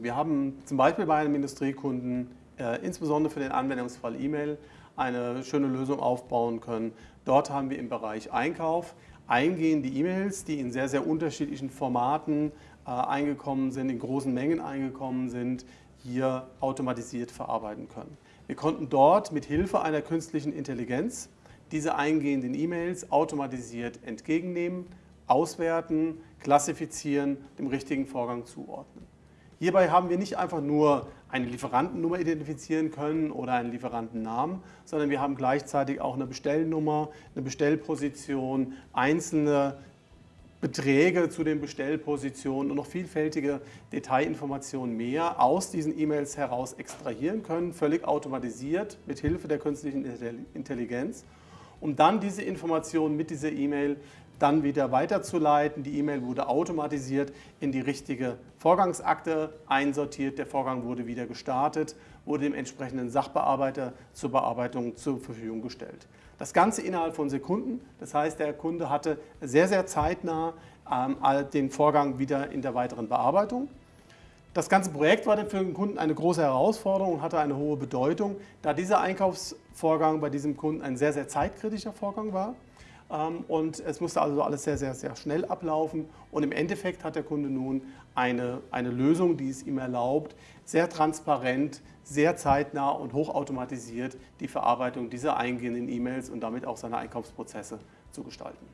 Wir haben zum Beispiel bei einem Industriekunden äh, insbesondere für den Anwendungsfall E-Mail eine schöne Lösung aufbauen können. Dort haben wir im Bereich Einkauf eingehende E-Mails, die in sehr, sehr unterschiedlichen Formaten äh, eingekommen sind, in großen Mengen eingekommen sind, hier automatisiert verarbeiten können. Wir konnten dort mit Hilfe einer künstlichen Intelligenz diese eingehenden E-Mails automatisiert entgegennehmen, auswerten, klassifizieren, dem richtigen Vorgang zuordnen. Hierbei haben wir nicht einfach nur eine Lieferantennummer identifizieren können oder einen Lieferantennamen, sondern wir haben gleichzeitig auch eine Bestellnummer, eine Bestellposition, einzelne Beträge zu den Bestellpositionen und noch vielfältige Detailinformationen mehr aus diesen E-Mails heraus extrahieren können, völlig automatisiert mit Hilfe der künstlichen Intelligenz, um dann diese Informationen mit dieser E-Mail dann wieder weiterzuleiten. Die E-Mail wurde automatisiert in die richtige Vorgangsakte einsortiert, der Vorgang wurde wieder gestartet, wurde dem entsprechenden Sachbearbeiter zur Bearbeitung zur Verfügung gestellt. Das Ganze innerhalb von Sekunden, das heißt der Kunde hatte sehr, sehr zeitnah ähm, den Vorgang wieder in der weiteren Bearbeitung. Das ganze Projekt war für den Kunden eine große Herausforderung und hatte eine hohe Bedeutung, da dieser Einkaufsvorgang bei diesem Kunden ein sehr, sehr zeitkritischer Vorgang war. Ähm, und es musste also alles sehr, sehr, sehr schnell ablaufen. Und im Endeffekt hat der Kunde nun eine, eine Lösung, die es ihm erlaubt, sehr transparent, sehr zeitnah und hochautomatisiert die Verarbeitung dieser eingehenden E-Mails und damit auch seine Einkaufsprozesse zu gestalten.